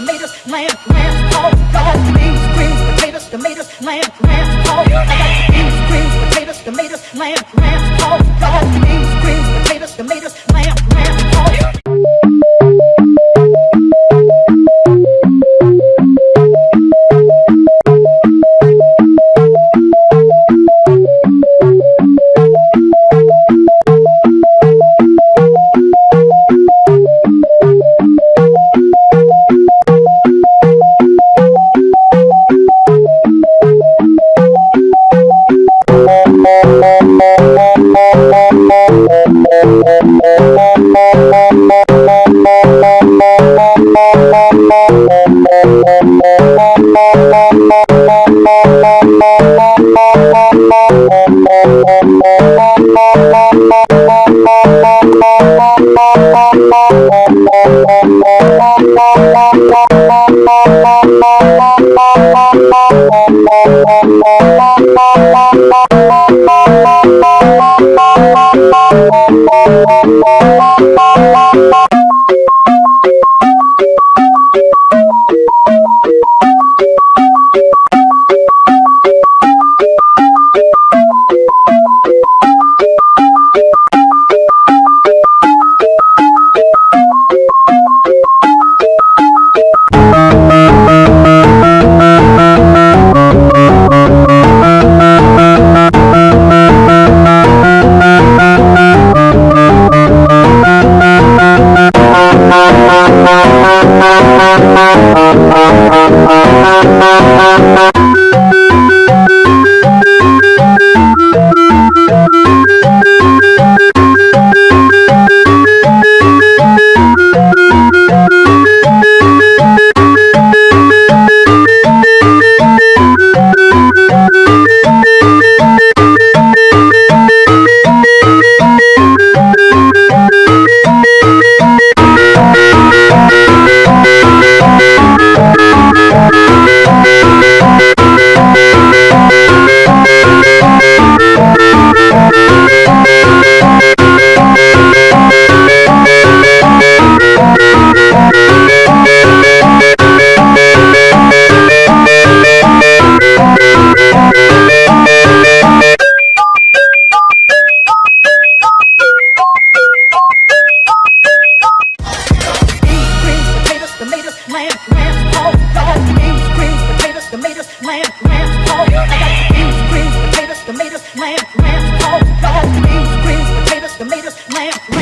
tomatoes, lamb, lamb, I got beans, greens, potatoes, tomatoes, lamb, lamb, oh, I got beans, greens, potatoes, tomatoes, lamb, lamb, I got beans, Bye. I got beans, greens, potatoes, tomatoes, lamb, lamb, all dog, Beans, greens, potatoes, tomatoes, lamb, lamb.